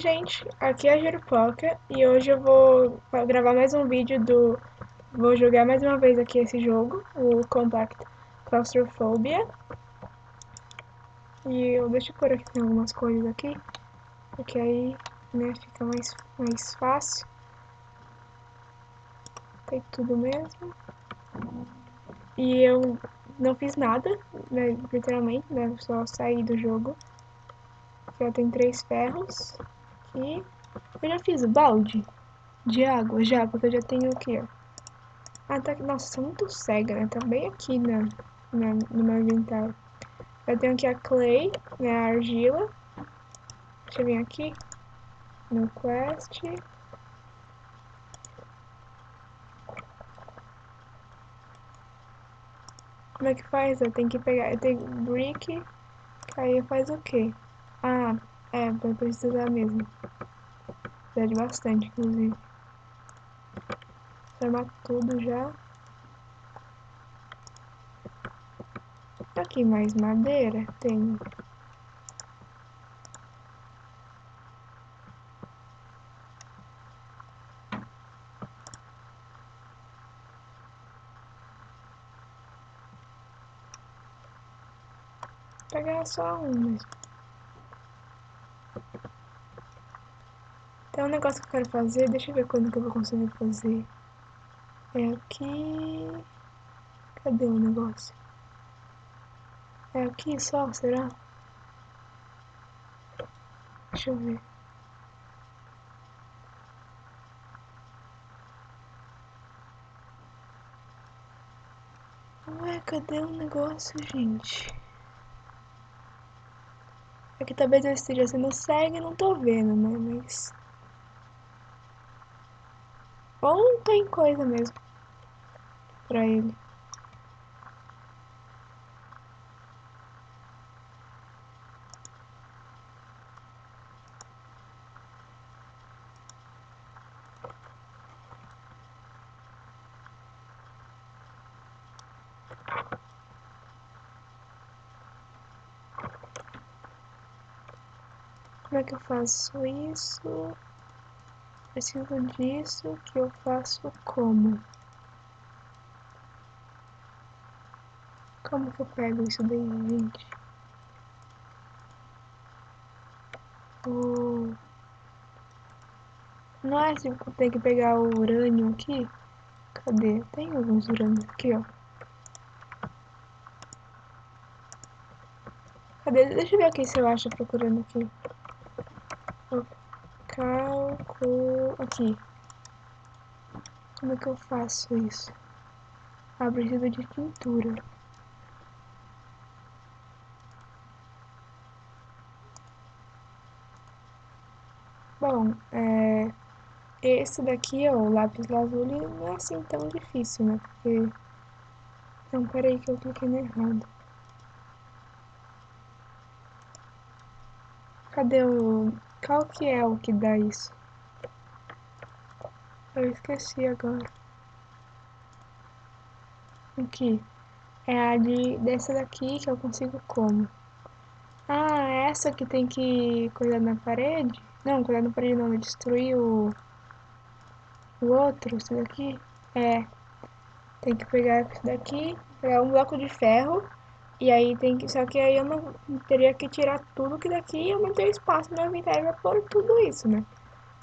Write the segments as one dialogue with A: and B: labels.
A: gente, aqui é a Jerupoca e hoje eu vou gravar mais um vídeo do... Vou jogar mais uma vez aqui esse jogo, o Compact Claustrophobia. E eu deixo por aqui algumas coisas aqui, porque aí né, fica mais, mais fácil. Tem tudo mesmo. E eu não fiz nada, né, literalmente, né, só saí do jogo. Já tem três ferros aqui. Eu já fiz o balde de água, já, porque eu já tenho aqui, ó. Ah, tá, nossa, sou muito cega, né? Tá bem aqui na, na, no meu inventário. Eu tenho aqui a clay, né, a argila. Deixa eu vir aqui no quest. Como é que faz? Eu tenho que pegar, eu tenho brick, aí faz o quê? Ah, é, vai precisar mesmo. Precisa de bastante, inclusive. Formar tudo já. Aqui mais madeira? Tem. pegar só um mesmo. Tem um negócio que eu quero fazer, deixa eu ver quando que eu vou conseguir fazer. É aqui... Cadê o negócio? É aqui só, será? Deixa eu ver. Ué, cadê o negócio, gente? Aqui talvez eu esteja sendo cego e não tô vendo, né? Mas... Ou tem coisa mesmo pra ele. Como é que eu faço isso? Preciso disso, que eu faço como? Como que eu pego isso daí, gente? Oh. Não é que eu tenho que pegar o urânio aqui? Cadê? Tem alguns urânios aqui, ó. Cadê? Deixa eu ver aqui se eu acho procurando aqui. Calculo... Aqui. Como é que eu faço isso? Ah, de pintura. Bom, é... Esse daqui, ó, o lápis lazuli, não é assim tão difícil, né? Porque... Não, peraí que eu cliquei no errado. Cadê o... Qual que é o que dá isso? Eu esqueci agora. Aqui. É a de dessa daqui que eu consigo como. Ah, essa que tem que cuidar na parede? Não, cuidar na parede não, destruir o... O outro, esse daqui. É. Tem que pegar esse daqui, pegar um bloco de ferro e aí tem que. Só que aí eu não teria que tirar tudo que daqui eu não tenho espaço no inventário pra pôr tudo isso, né?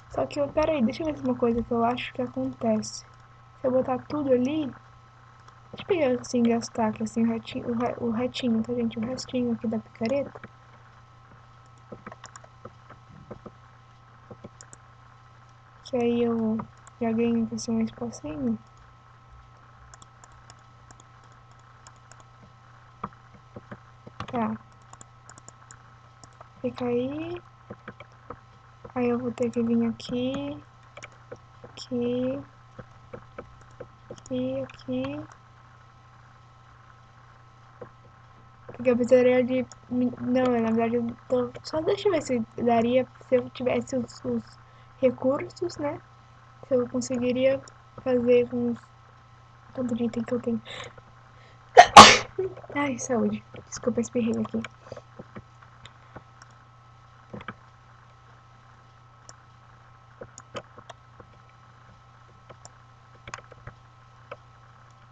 A: Só que eu. Pera aí, deixa eu ver uma coisa que eu acho que acontece. Se eu botar tudo ali. Deixa eu pegar assim, gastar aqui assim o retinho, o retinho, tá gente? O restinho aqui da picareta. Que aí eu já ganho assim um espacinho. Tá. Fica aí. Aí eu vou ter que vir aqui. Aqui. Aqui, aqui. Porque eu precisaria de... Não, na verdade eu tô... Só deixa eu ver se daria... Se eu tivesse os, os recursos, né? Se eu conseguiria fazer com os... Tanto de item que eu tenho. Ai, saúde. Desculpa espirrei aqui.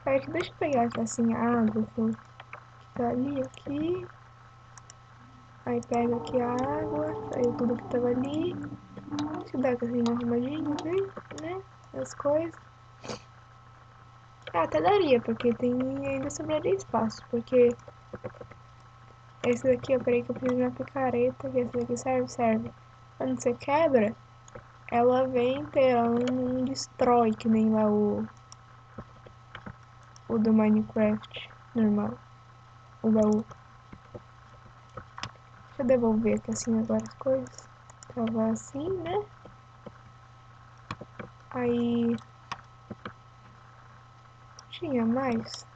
A: Pera aqui, deixa eu pegar assim a água que tá ali, aqui. Aí pega aqui a água, aí tudo que tava ali. Deixa eu dar assim arrumadinho, né? As coisas. Ah, até daria, porque tem ainda sobraria espaço, porque esse daqui, eu peraí que eu de uma picareta, que esse daqui serve, serve. Quando você quebra, ela vem inteirando, não destrói, que nem lá o, o do Minecraft normal, o baú. Deixa eu devolver aqui assim agora as coisas. Tava assim, né? Aí... Tinha mais.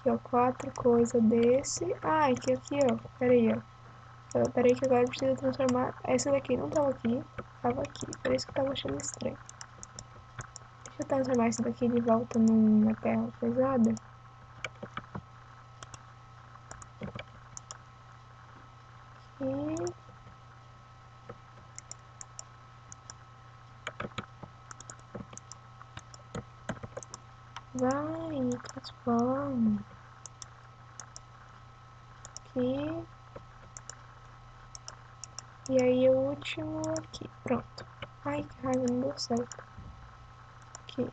A: Aqui, ó, quatro coisas desse. Ah, aqui, aqui, ó. Pera aí, ó. Pera aí que agora preciso transformar... Essa daqui não tava aqui. Tava aqui. Por isso que eu tava achando estranho. Deixa eu transformar isso daqui de volta numa terra pesada. Aqui. Vai, transforma. Aqui. E aí o último aqui, pronto. Ai, que raiva, não deu certo. Aqui.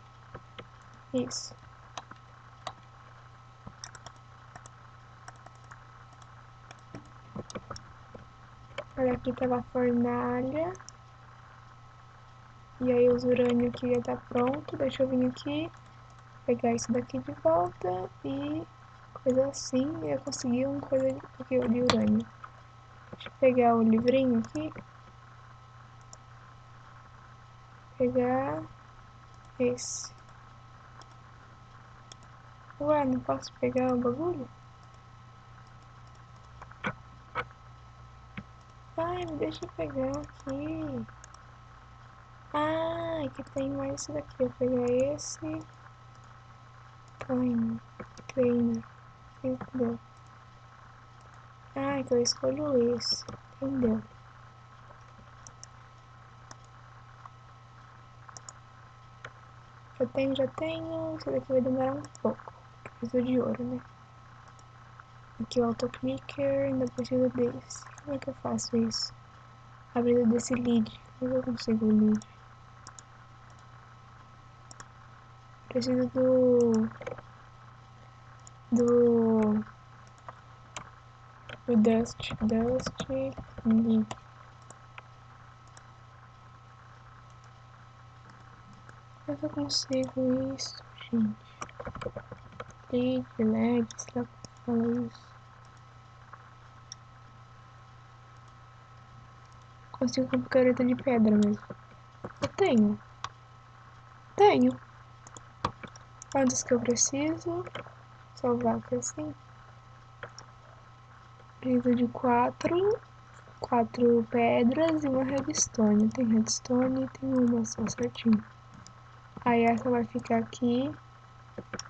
A: Isso. Olha, aqui tava a fornalha. E aí os urânio aqui já tá pronto. Deixa eu vir aqui, pegar isso daqui de volta e coisa assim. E eu consegui uma coisa aqui de urânio. Deixa eu pegar o livrinho aqui. Pegar esse. Ué, não posso pegar o bagulho? Ai, me deixa pegar aqui. Ah, aqui tem mais esse daqui. Eu pegar esse. Ai, treino. Entendeu? Ah, então eu escolho esse. Entendeu? Já tenho, já tenho. Isso daqui vai demorar um pouco. Preciso de ouro, né? Aqui o autoclicker, ainda preciso desse. Como é que eu faço isso? Abrida desse lead. Como eu consigo o lead? Preciso do... Do... Do Dust. Dust. Lead. Como é que eu consigo isso, gente? Lead, LED, sei lá como fala isso. Consigo com picareta de pedra mesmo. Eu tenho. Tenho. Quantos que eu preciso? Salvar aqui assim. Preciso de quatro. Quatro pedras e uma redstone. Tem redstone e tem uma só certinho. Aí essa vai ficar aqui.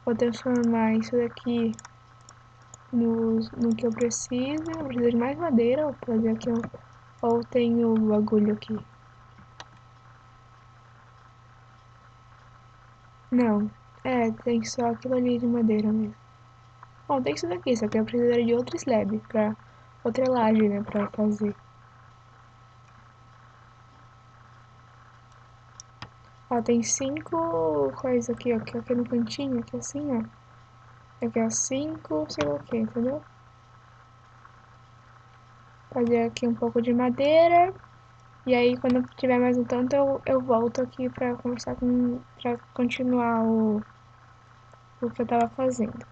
A: Vou transformar isso daqui no, no que eu preciso. Eu preciso de mais madeira. Vou fazer aqui um ou tem o bagulho aqui? Não. É, tem só aquilo ali de madeira mesmo. Bom, tem isso daqui, só que eu precisaria de outro slab pra... Outra laje, né, pra fazer. Ó, tem cinco coisas aqui, ó, aqui, aqui no cantinho, aqui assim, ó. Aqui, ó, cinco, sei lá o que, entendeu? Fazer aqui um pouco de madeira. E aí, quando tiver mais um tanto, eu, eu volto aqui pra conversar com... pra continuar o... o que eu tava fazendo.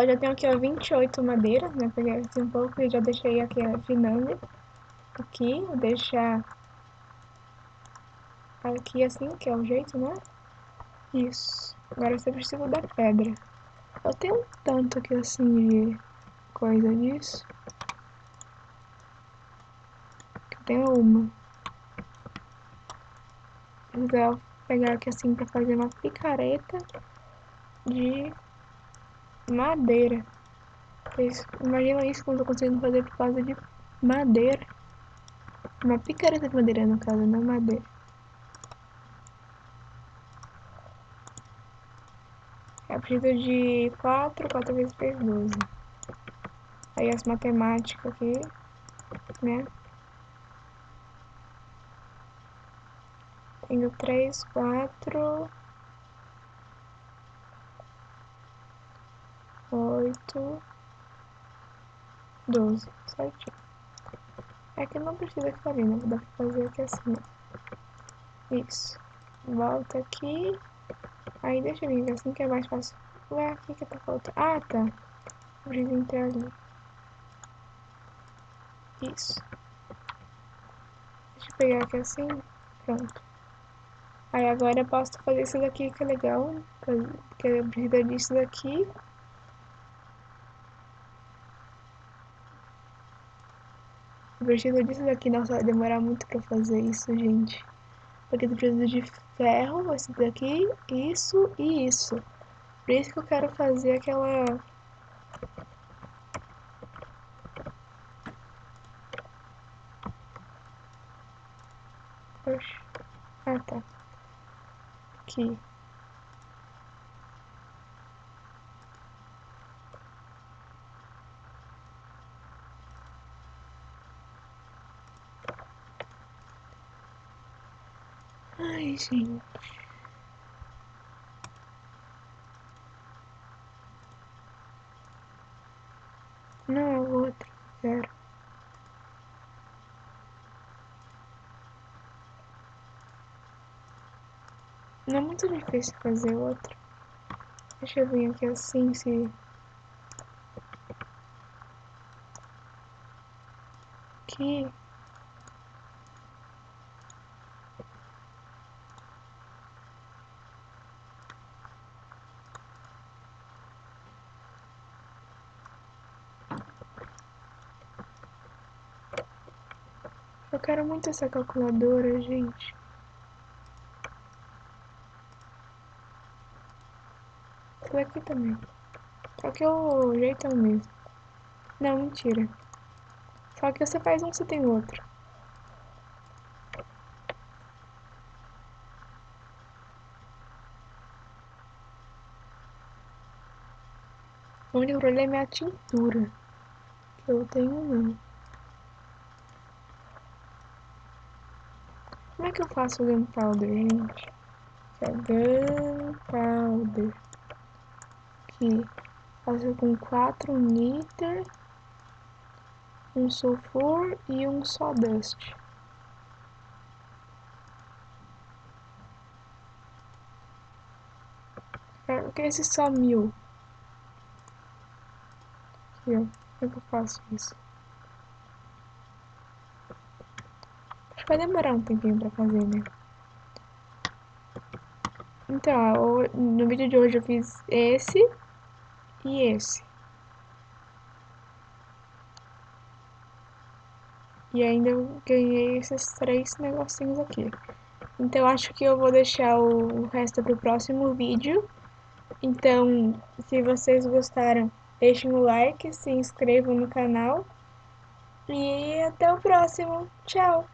A: Eu já tenho aqui, ó, 28 madeiras, né? Peguei aqui um pouco e já deixei aqui afinando. Aqui, vou deixar aqui assim, que é o jeito, né? Isso. Agora você precisa da pedra. Eu tenho um tanto aqui assim de coisa disso. Eu tenho uma. Vou pegar aqui assim pra fazer uma picareta de madeira. Vocês imaginam isso quando eu consigo fazer por causa de madeira. Uma picareta de madeira no caso, não madeira. É preciso de 4, 4 vezes 3, 12. Aí as matemáticas aqui, né? Tenho 3, 4, 8, 12, certinho. É que não precisa ficar né? Dá pra fazer aqui assim, ó. Isso. Volta aqui. Aí deixa eu vir assim que é mais fácil. Ué, aqui que tá faltando. Ah, tá. Precisa entrar ali. Isso. Deixa eu pegar aqui assim. Pronto. Aí agora eu posso fazer isso daqui que é legal. Porque eu preciso disso daqui. Eu preciso disso daqui. Nossa, vai demorar muito pra fazer isso, gente. Porque eu preciso de ferro, esse daqui, isso e isso. Por isso que eu quero fazer aquela... Oxe. Ah, tá. Aqui. Gente. Não é o outro. Não é muito difícil fazer outro. Deixa eu vir aqui assim, se... Aqui... Eu quero muito essa calculadora, gente. Essa daqui também. Só que o jeito é o mesmo. Não, mentira. Só que você faz um, você tem outro. O único problema é a tintura. Que eu tenho não. Como é que eu faço o gunpowder, gente? É gunpowder. Aqui. Faço com 4 niter, um sulfur e um sawdust. O que é esse só mil? Aqui, ó. Como é que eu faço isso? Vai demorar um tempinho pra fazer, né? Então, ó, no vídeo de hoje eu fiz esse e esse. E ainda eu ganhei esses três negocinhos aqui. Então, acho que eu vou deixar o resto pro próximo vídeo. Então, se vocês gostaram, deixem o like, se inscrevam no canal. E até o próximo. Tchau!